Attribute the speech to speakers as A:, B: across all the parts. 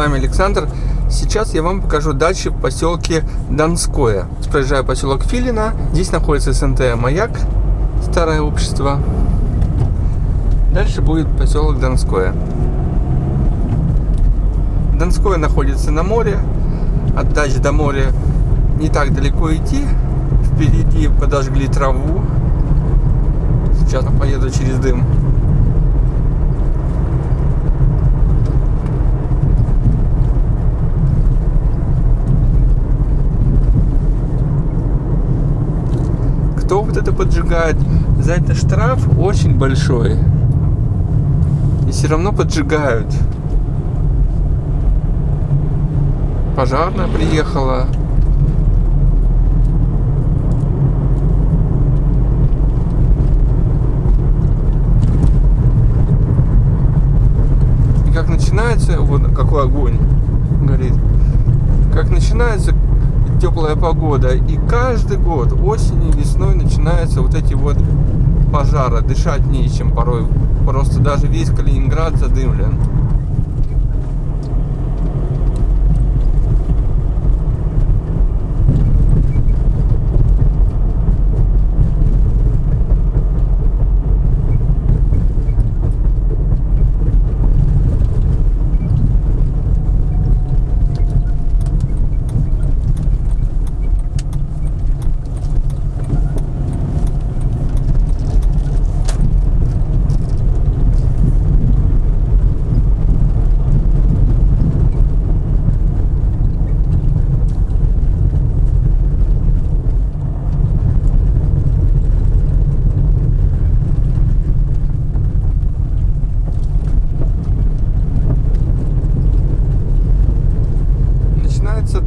A: вами Александр. Сейчас я вам покажу дачи в поселке Донское. Проезжаю поселок Филина. Здесь находится СНТ «Маяк», старое общество. Дальше будет поселок Донское. Донское находится на море. От дач до моря не так далеко идти. Впереди подожгли траву. Сейчас поеду через дым. Кто вот это поджигает, за это штраф очень большой. И все равно поджигают. Пожарная приехала. И как начинается, вот какой огонь горит, как начинается теплая погода. И каждый год, осенью, весной начинаются вот эти вот пожары. Дышать нечем порой. Просто даже весь Калининград задымлен.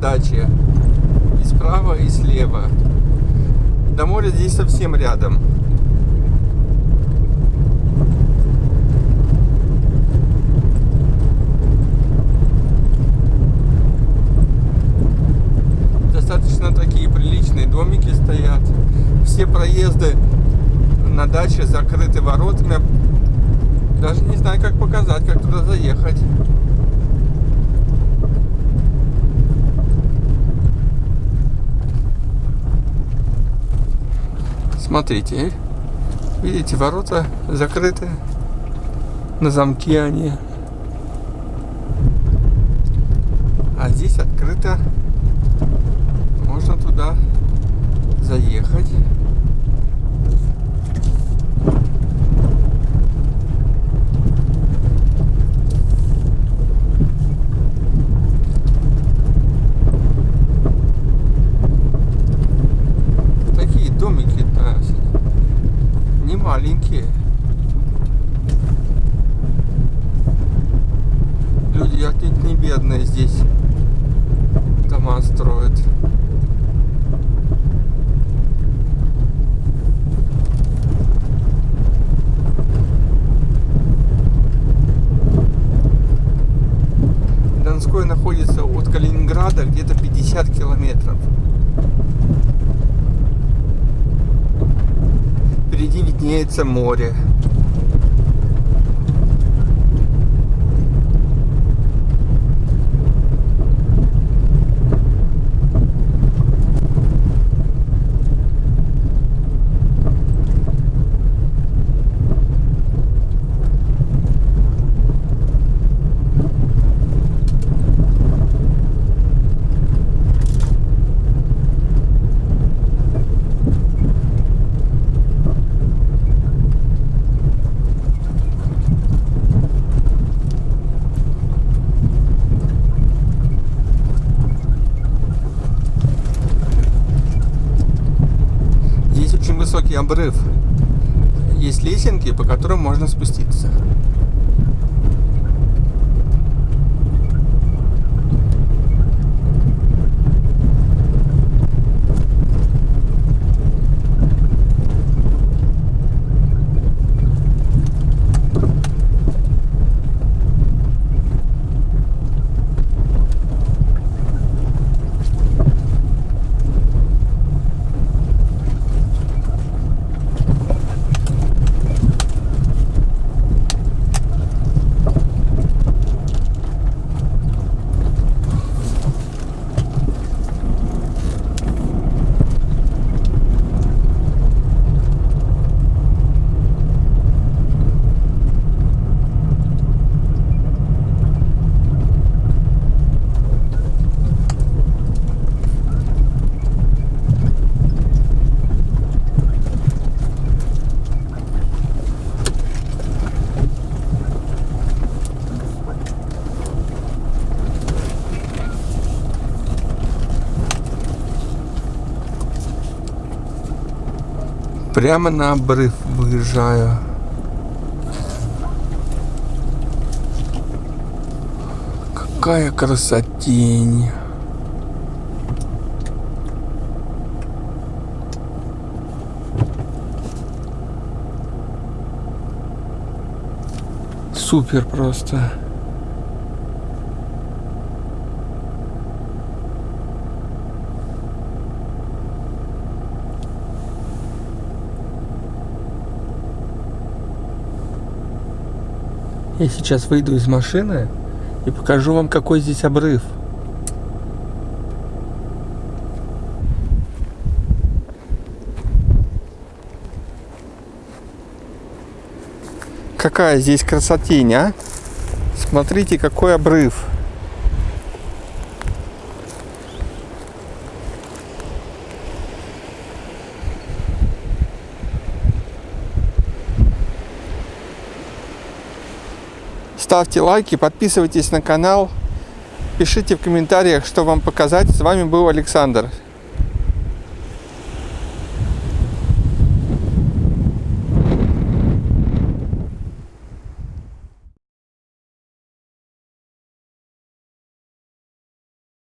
A: Дачи. И справа, и слева. До моря здесь совсем рядом. Достаточно такие приличные домики стоят. Все проезды на даче закрыты воротами. Даже не знаю, как показать, как туда заехать. Смотрите, видите, ворота закрыты, на замке они. А здесь открыто, можно туда заехать. Бедные здесь дома строят. Донской находится от Калининграда где-то 50 километров. впереди виднеется море. Высокий обрыв. Есть лесенки, по которым можно спуститься. Прямо на обрыв выезжаю. Какая красотень. Супер просто. Я сейчас выйду из машины и покажу вам, какой здесь обрыв. Какая здесь красотень, а? Смотрите, какой обрыв. Ставьте лайки, подписывайтесь на канал, пишите в комментариях, что вам показать. С вами был Александр.